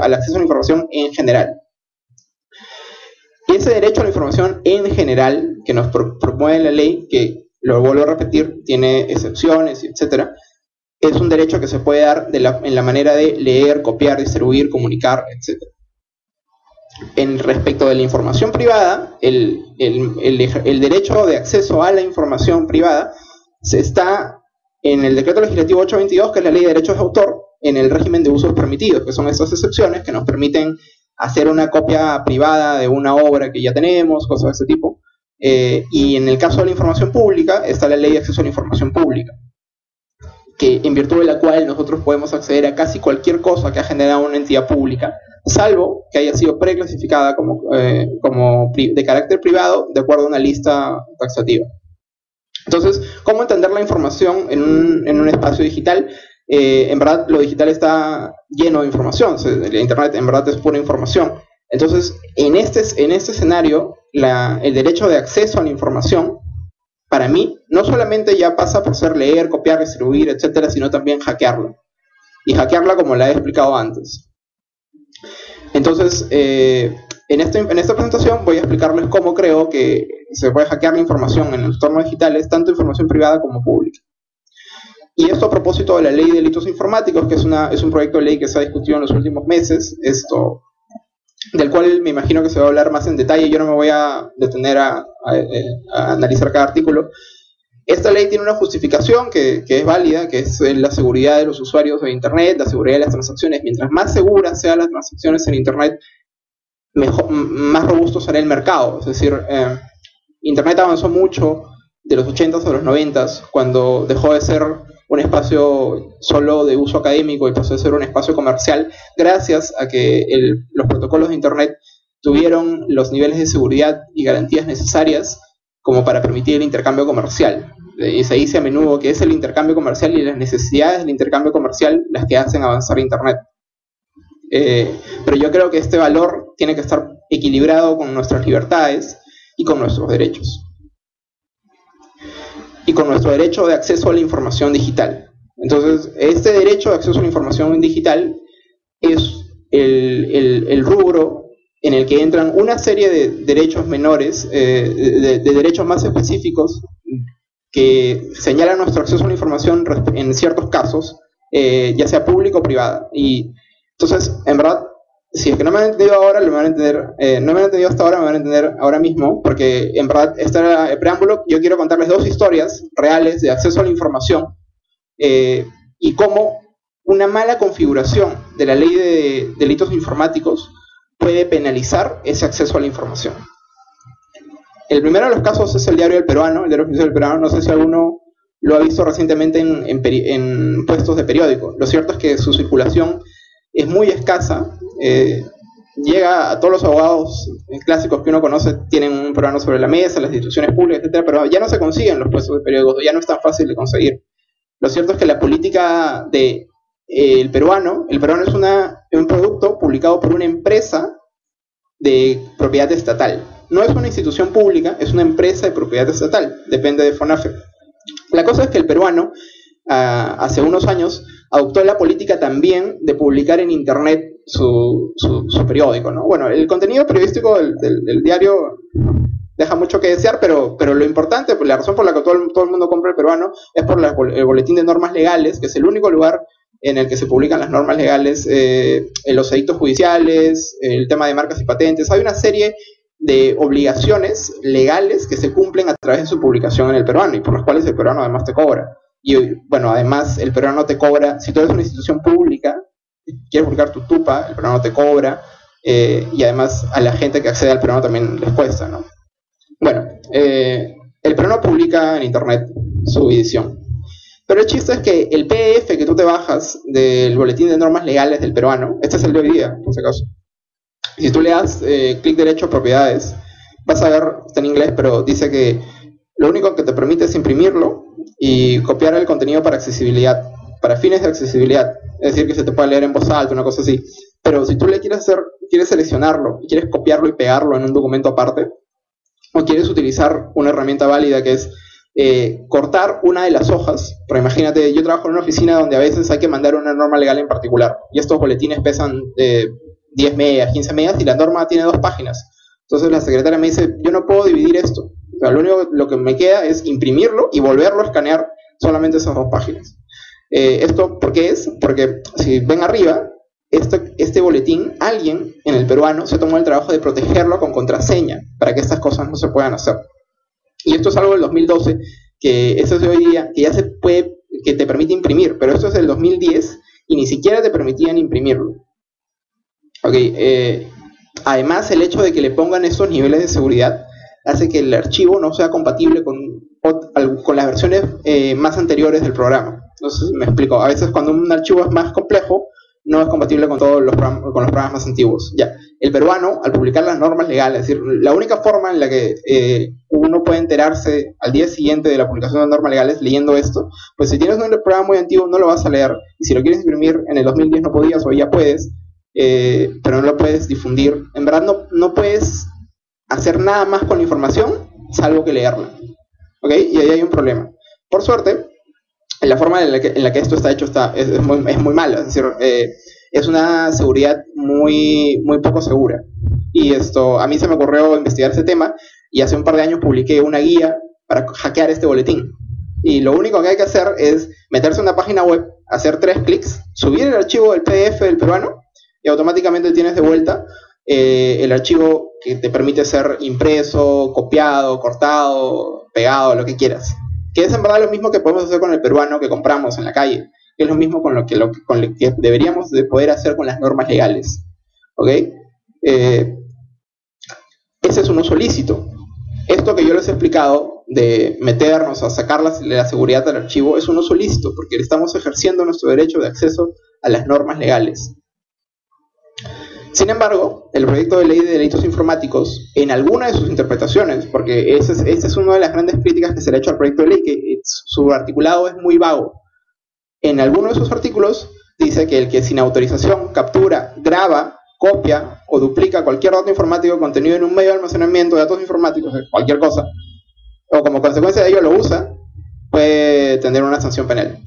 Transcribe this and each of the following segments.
al acceso a la información en general. Y ese derecho a la información en general que nos promueve la ley, que lo vuelvo a repetir, tiene excepciones, etcétera, es un derecho que se puede dar en la manera de leer, copiar, distribuir, comunicar, etcétera. En respecto de la información privada, el, el, derecho de acceso a la información privada se está en el decreto legislativo 822, que es la ley de derechos de autor, en el régimen de usos permitidos, que son estas excepciones que nos permiten hacer una copia privada de una obra que ya tenemos, cosas de ese tipo. Eh, y en el caso de la información pública, está la ley de acceso a la información pública, que en virtud de la cual nosotros podemos acceder a casi cualquier cosa que ha generado una entidad pública, salvo que haya sido preclasificada como, eh, como de carácter privado de acuerdo a una lista taxativa. Entonces, ¿cómo entender la información en un, en un espacio digital? Eh, en verdad, lo digital está lleno de información, el Internet en verdad es pura información. Entonces, en este, en este escenario, el derecho de acceso a la información, para mí, no solamente ya pasa por ser leer, copiar, distribuir, etcétera, sino también hackearla. Y hackearla como la he explicado antes. Entonces, eh, en, este, en esta presentación voy a explicarles cómo creo que se puede hackear la información en el entorno digital, tanto información privada como pública. Y esto a propósito de la ley de delitos informáticos, que es, una, es un proyecto de ley que se ha discutido en los últimos meses, esto, del cual me imagino que se va a hablar más en detalle, yo no me voy a detener a, analizar cada artículo, esta ley tiene una justificación que, es válida, que es la seguridad de los usuarios de Internet, la seguridad de las transacciones. Mientras más seguras sean las transacciones en Internet, mejor, más robusto será el mercado. Es decir, eh, Internet avanzó mucho de los 80s a los 90s, cuando dejó de ser un espacio solo de uso académico y pasó a ser un espacio comercial, gracias a que los protocolos de Internet tuvieron los niveles de seguridad y garantías necesarias como para permitir el intercambio comercial. Y se dice a menudo que es el intercambio comercial y las necesidades del intercambio comercial las que hacen avanzar Internet. Eh, pero yo creo que este valor tiene que estar equilibrado con nuestras libertades y con nuestros derechos. Y con nuestro derecho de acceso a la información digital. Entonces, este derecho de acceso a la información digital es el, el rubro en el que entran una serie de derechos menores, eh, de, derechos más específicos que señalan nuestro acceso a la información en ciertos casos, eh, ya sea público o privada. Y entonces, en verdad, si es que no me han entendido ahora, lo van a entender, eh, no me han entendido hasta ahora, me van a entender ahora mismo, porque en verdad, este el preámbulo, yo quiero contarles dos historias reales de acceso a la información y cómo una mala configuración de la ley de delitos informáticos puede penalizar ese acceso a la información. El primero de los casos es el diario del peruano, el diario del peruano, no sé si alguno lo ha visto recientemente en, puestos de periódico. Lo cierto es que su circulación es muy escasa, eh, llega a todos los abogados clásicos que uno conoce, tienen un peruano sobre la mesa, las instituciones públicas, etcétera, pero ya no se consiguen los puestos de periódicos, ya no es tan fácil de conseguir. Lo cierto es que la política de el peruano, el peruano es un producto publicado por una empresa de propiedad estatal. No es una institución pública, es una empresa de propiedad estatal, depende de FONAFE. La cosa es que el peruano, ah, hace unos años, adoptó la política también de publicar en Internet su, periódico. Bueno, el contenido periodístico del, diario deja mucho que desear, pero, pero lo importante, pues, la razón por la que todo el, todo el mundo compra el peruano es por el boletín de normas legales, que es el único lugar en el que se publican las normas legales, eh, los edictos judiciales, el tema de marcas y patentes. Hay una serie de obligaciones legales que se cumplen a través de su publicación en el peruano y por las cuales el peruano además te cobra. Y bueno, además el peruano te cobra, si tú eres una institución pública, quieres publicar tu tupa, el peruano te cobra eh, y además a la gente que accede al peruano también les cuesta, ¿no? Bueno, eh, el peruano publica en internet su edición. Pero el chiste es que el PDF que tú te bajas del boletín de normas legales del peruano, este es el de hoy día, por si acaso. Si tú le das eh, clic derecho a propiedades, vas a ver, está en inglés, pero dice que lo único que te permite es imprimirlo y copiar el contenido para accesibilidad, para fines de accesibilidad. Es decir, que se te puede leer en voz alta, una cosa así. Pero si tú le quieres hacer, quieres seleccionarlo y quieres copiarlo y pegarlo en un documento aparte, o quieres utilizar una herramienta válida que es eh, cortar una de las hojas, pero imagínate, yo trabajo en una oficina donde a veces hay que mandar una norma legal en particular, y estos boletines pesan 10 megas, 15 megas, y la norma tiene dos páginas. Entonces la secretaria me dice, yo no puedo dividir esto. lo único lo que me queda es imprimirlo y volverlo a escanear solamente esas dos páginas. Eh, ¿Esto por qué es? Porque si ven arriba, este, este boletín, alguien en el peruano se tomó el trabajo de protegerlo con contraseña para que estas cosas no se puedan hacer. Y esto es algo del 2012, que eso es de que ya se puede, que te permite imprimir, pero esto es del 2010 y ni siquiera te permitían imprimirlo. Ok, eh, además el hecho de que le pongan esos niveles de seguridad hace que el archivo no sea compatible con, con las versiones eh, más anteriores del programa. Entonces, me explico, a veces cuando un archivo es más complejo, no es compatible con todos los programas, con los programas más antiguos. Ya, el peruano, al publicar las normas legales, es decir, la única forma en la que eh, uno puede enterarse al día siguiente de la publicación de normas legales leyendo esto, pues si tienes un programa muy antiguo no lo vas a leer, y si lo quieres imprimir en el 2010 no podías, o ya puedes, eh, pero no lo puedes difundir. En verdad no, no puedes hacer nada más con la información, salvo que leerla. ¿Ok? Y ahí hay un problema. Por suerte, la forma en la que, esto está hecho está, es, muy, es muy mala, es decir, eh, es una seguridad muy, muy poco segura. Y esto, a mí se me ocurrió investigar ese tema y hace un par de años publiqué una guía para hackear este boletín. Y lo único que hay que hacer es meterse en una página web, hacer tres clics, subir el archivo del PDF del peruano y automáticamente tienes de vuelta eh, el archivo que te permite ser impreso, copiado, cortado, pegado, lo que quieras que es en verdad lo mismo que podemos hacer con el peruano que compramos en la calle, que es lo mismo con lo que, lo, que deberíamos de poder hacer con las normas legales. ¿Ok? Eh, ese es un uso lícito. Esto que yo les he explicado de meternos a sacar la, la seguridad del archivo es un uso lícito, porque estamos ejerciendo nuestro derecho de acceso a las normas legales. Sin embargo, el proyecto de ley de delitos informáticos, en alguna de sus interpretaciones, porque esa es, una de las grandes críticas que se le ha hecho al proyecto de ley, que su articulado es muy vago. En alguno de sus artículos dice que el que sin autorización captura, graba, copia o duplica cualquier dato informático contenido en un medio de almacenamiento de datos informáticos, cualquier cosa, o como consecuencia de ello lo usa, puede tener una sanción penal.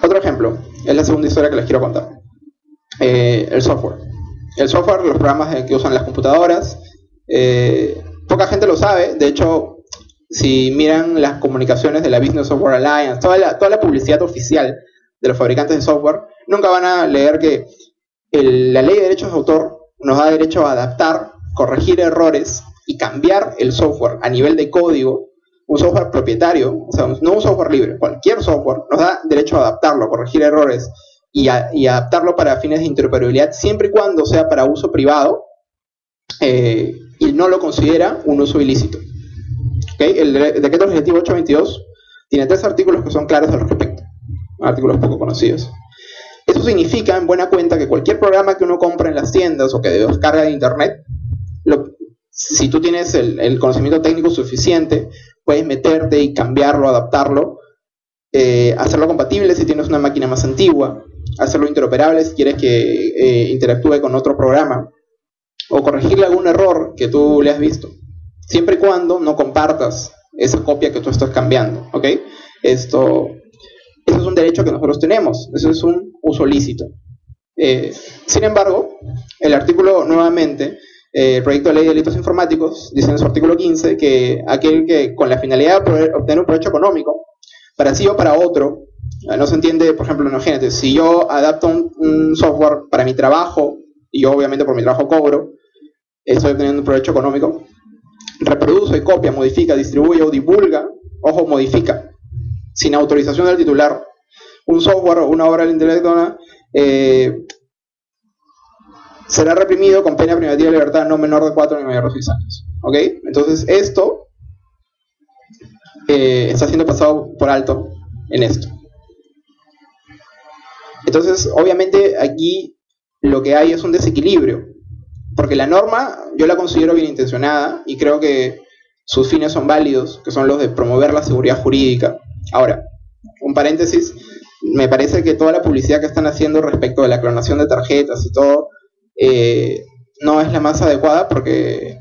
Otro ejemplo, es la segunda historia que les quiero contar. Eh, el software. El software, los programas que usan las computadoras, eh, poca gente lo sabe, de hecho, si miran las comunicaciones de la Business Software Alliance, toda la, toda la publicidad oficial de los fabricantes de software, nunca van a leer que la ley de derechos de autor nos da derecho a adaptar, corregir errores y cambiar el software a nivel de código, un software propietario, o sea, no un software libre, cualquier software nos da derecho a adaptarlo, corregir errores y, adaptarlo para fines de interoperabilidad siempre y cuando sea para uso privado eh, y no lo considera un uso ilícito. El, decreto legislativo 822 tiene tres artículos que son claros al respecto, artículos poco conocidos. Eso significa, en buena cuenta, que cualquier programa que uno compra en las tiendas o que descarga de internet, si tú tienes el, el, conocimiento técnico suficiente, puedes meterte y cambiarlo, adaptarlo, eh, hacerlo compatible si tienes una máquina más antigua, hacerlo interoperable si quieres que eh, interactúe con otro programa o corregirle algún error que tú le has visto, siempre y cuando no compartas esa copia que tú estás cambiando, ¿ok? Esto, eso es un derecho que nosotros tenemos, eso es un uso lícito. Eh, sin embargo, el artículo nuevamente, eh, el proyecto de ley de delitos informáticos, dice en su artículo 15 que aquel que con la finalidad de obtener un provecho económico, para sí o para otro, no se entiende, por ejemplo, imagínate, si yo adapto un, software para mi trabajo, y yo obviamente por mi trabajo cobro, estoy obteniendo un provecho económico, reproduce, copia, modifica, distribuye o divulga, ojo, modifica, sin autorización del titular, un software o una obra del intelecto, eh, será reprimido con pena privativa de libertad no menor de 4 ni mayor de 6 años. ¿Ok? Entonces, esto eh, está siendo pasado por alto en esto. Entonces, obviamente aquí lo que hay es un desequilibrio, porque la norma yo la considero bien intencionada y creo que sus fines son válidos, que son los de promover la seguridad jurídica. Ahora, un paréntesis, me parece que toda la publicidad que están haciendo respecto de la clonación de tarjetas y todo, eh, no es la más adecuada porque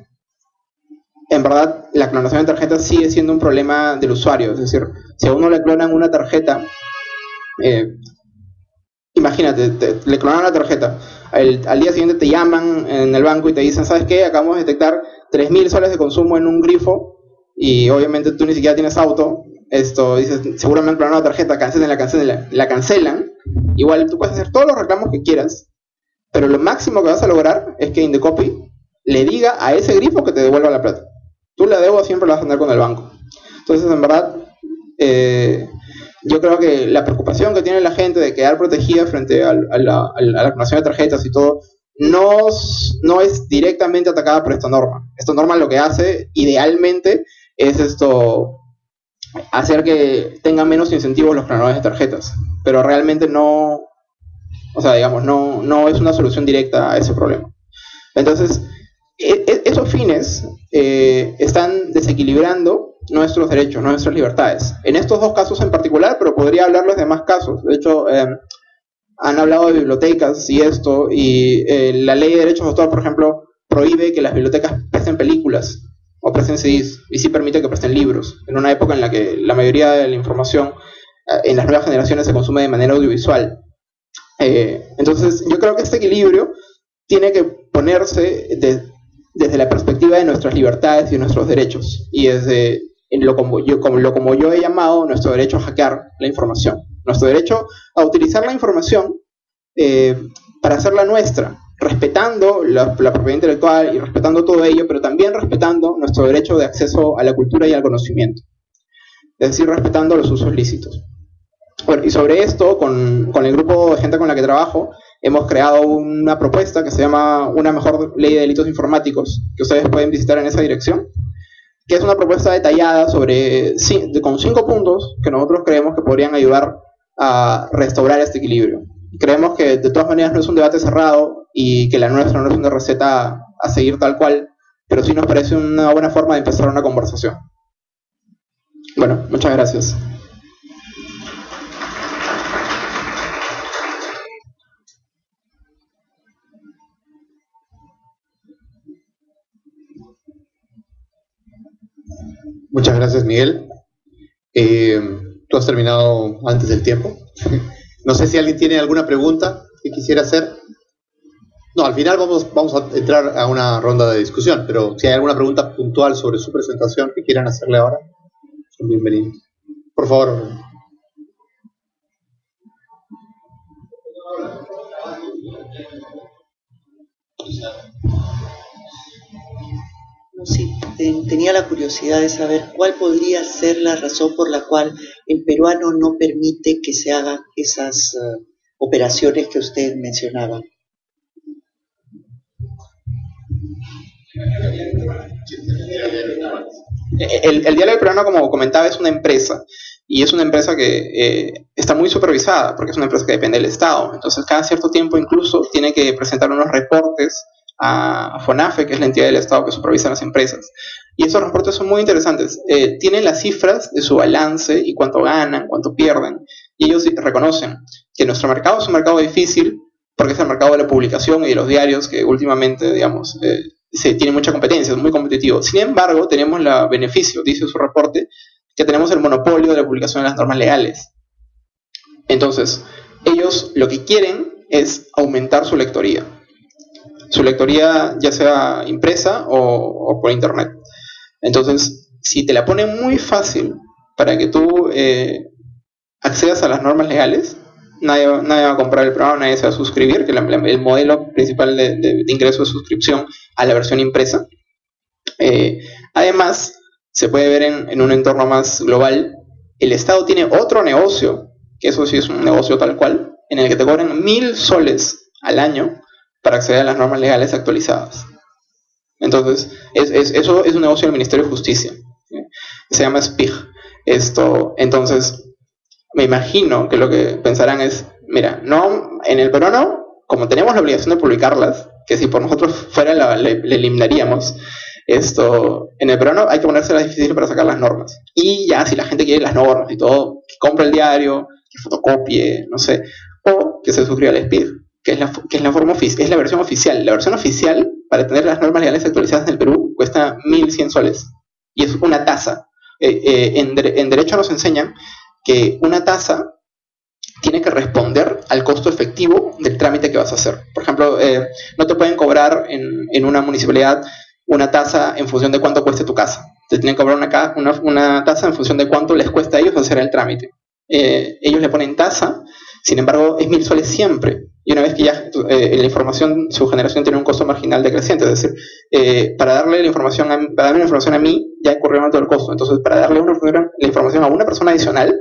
en verdad la clonación de tarjetas sigue siendo un problema del usuario. Es decir, si a uno le clonan una tarjeta, eh, imagínate, le clonan la tarjeta, al día siguiente te llaman en el banco y te dicen, ¿sabes qué? Acabamos de detectar 3.000 soles de consumo en un grifo y obviamente tú ni siquiera tienes auto. Esto, dices, seguramente han clonado la tarjeta, cancelen la, cancelen la cancelan. Igual tú puedes hacer todos los reclamos que quieras, pero lo máximo que vas a lograr es que Indecopy le diga a ese grifo que te devuelva la plata. Tú la debo siempre la vas a tener con el banco. Entonces, en verdad, eh, yo creo que la preocupación que tiene la gente de quedar protegida frente a, la, clonación de tarjetas y todo, no, no es directamente atacada por esta norma. Esta norma lo que hace, idealmente, es esto hacer que tengan menos incentivos los clonadores de tarjetas. Pero realmente no, o sea, digamos, no, no es una solución directa a ese problema. Entonces, e, e, esos fines eh, están desequilibrando nuestros derechos, nuestras libertades. En estos dos casos en particular, pero podría hablarles de más casos. De hecho, em, han hablado de bibliotecas y esto, y eh, la ley de derechos de autor, por ejemplo, prohíbe que las bibliotecas presten películas o presten CDs, y sí permite que presten libros, en una época en la que la mayoría de la información eh, en las nuevas generaciones se consume de manera audiovisual. entonces, yo creo que este equilibrio tiene que ponerse de, desde la perspectiva de nuestras libertades y nuestros derechos, y desde lo como, yo, he llamado nuestro derecho a hackear la información, nuestro derecho a utilizar la información eh, para hacerla nuestra, respetando la, propiedad intelectual y respetando todo ello, pero también respetando nuestro derecho de acceso a la cultura y al conocimiento, es decir, respetando los usos lícitos. Bueno, y sobre esto, con, con el grupo de gente con la que trabajo, hemos creado una propuesta que se llama Una mejor ley de delitos informáticos, que ustedes pueden visitar en esa dirección, que es una propuesta detallada sobre, con cinco puntos que nosotros creemos que podrían ayudar a restaurar este equilibrio. Creemos que de todas maneras no es un debate cerrado y que la nuestra no es una receta a seguir tal cual, pero sí nos parece una buena forma de empezar una conversación. Bueno, muchas gracias. Muchas gracias, Miguel. Eh, tú has terminado antes del tiempo. no sé si alguien tiene alguna pregunta que quisiera hacer. No, al final vamos, a entrar a una ronda de discusión, pero si hay alguna pregunta puntual sobre su presentación que quieran hacerle ahora, son bienvenidos. Por favor. Sí, tenía la curiosidad de saber cuál podría ser la razón por la cual el peruano no permite que se hagan esas eh, operaciones que usted mencionaba. El, diario peruano, como comentaba, es una empresa y es una empresa que eh, está muy supervisada porque es una empresa que depende del Estado. Entonces, cada cierto tiempo incluso tiene que presentar unos reportes a FONAFE, que es la entidad del Estado que supervisa las empresas. Y esos reportes son muy interesantes. Eh, tienen las cifras de su balance y cuánto ganan, cuánto pierden. Y ellos reconocen que nuestro mercado es un mercado difícil porque es el mercado de la publicación y de los diarios que últimamente, digamos, eh, se tiene mucha competencia, es muy competitivo. Sin embargo, tenemos el beneficio, dice su reporte, que tenemos el monopolio de la publicación de las normas legales. Entonces, ellos lo que quieren es aumentar su lectoría su lectoría ya sea impresa o, por internet. Entonces, si te la ponen muy fácil para que tú eh, accedas a las normas legales, nadie, nadie, va a comprar el programa, nadie se va a suscribir, que el modelo principal de, ingreso es suscripción a la versión impresa. Eh, además, se puede ver en, en un entorno más global, el Estado tiene otro negocio, que eso sí es un negocio tal cual, en el que te cobran mil soles al año para acceder a las normas legales actualizadas. Entonces, eso es un negocio del Ministerio de Justicia. Se llama SPIG. Esto, entonces, me imagino que lo que pensarán es, mira, no, en el peruano, como tenemos la obligación de publicarlas, que si por nosotros fuera le, eliminaríamos, esto, en el peruano hay que ponérselas difícil para sacar las normas. Y ya, si la gente quiere las normas y todo, que compre el diario, que fotocopie, no sé, o que se suscriba al SPIG que es la, que es la, forma es la versión oficial. La versión oficial, para tener las normas legales actualizadas en el Perú, cuesta 1.100 soles. Y es una tasa. Eh, eh, en, en, derecho nos enseñan que una tasa tiene que responder al costo efectivo del trámite que vas a hacer. Por ejemplo, eh, no te pueden cobrar en, en, una municipalidad una tasa en función de cuánto cueste tu casa. Te tienen que cobrar una, una, una tasa en función de cuánto les cuesta a ellos hacer el trámite. Ellos le ponen tasa, sin embargo es mil soles siempre. Y una vez que ya eh, la información, su generación tiene un costo marginal decreciente, es decir, eh, para darle la información a, para darme la información a mí ya incurrió todo el costo. Entonces, para darle una, la información a una persona adicional,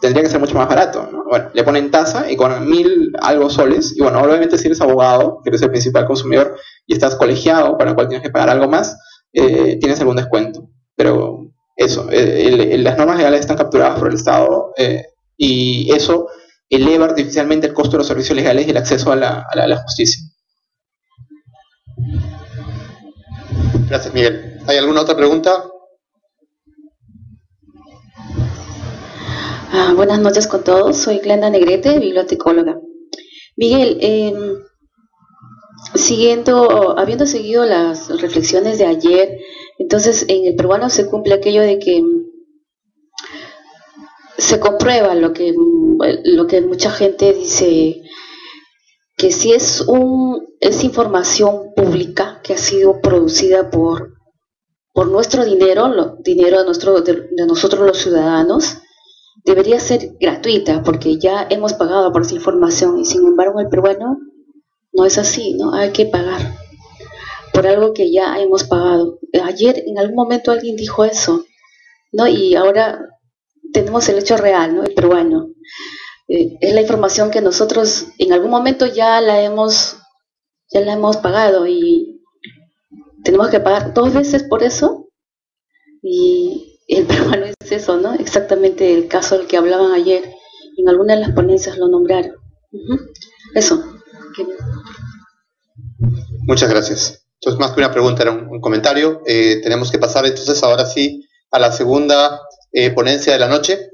tendría que ser mucho más barato. Bueno, le ponen tasa y con mil algo soles, y bueno, obviamente si eres abogado, que eres el principal consumidor y estás colegiado, para el cual tienes que pagar algo más, tienes algún descuento. Pero eso, eh, las normas legales están capturadas por el Estado eh, y eso eleva artificialmente el costo de los servicios legales y el acceso a la, a la, justicia. Gracias, Miguel. ¿Hay alguna otra pregunta? Ah, buenas noches con todos. Soy Glenda Negrete, bibliotecóloga. Miguel, eh, siguiendo, habiendo seguido las reflexiones de ayer, entonces en el peruano se cumple aquello de que se comprueba lo que, lo que mucha gente dice, que si es, un, es información pública que ha sido producida por, por nuestro dinero, dinero de, nuestro, de nosotros los ciudadanos, debería ser gratuita porque ya hemos pagado por esa información y sin embargo el peruano no es así, ¿no? Hay que pagar por algo que ya hemos pagado. Ayer en algún momento alguien dijo eso, ¿no? Y ahora tenemos el hecho real, ¿no? El peruano. Eh, es la información que nosotros en algún momento ya la hemos ya la hemos pagado y tenemos que pagar dos veces por eso y el peruano es eso, ¿no? Exactamente el caso del que hablaban ayer. En alguna de las ponencias lo nombraron. Eso. Muchas gracias. Entonces, más que una pregunta, era un, comentario. Eh, tenemos que pasar entonces ahora sí a la segunda eh, ponencia de la noche.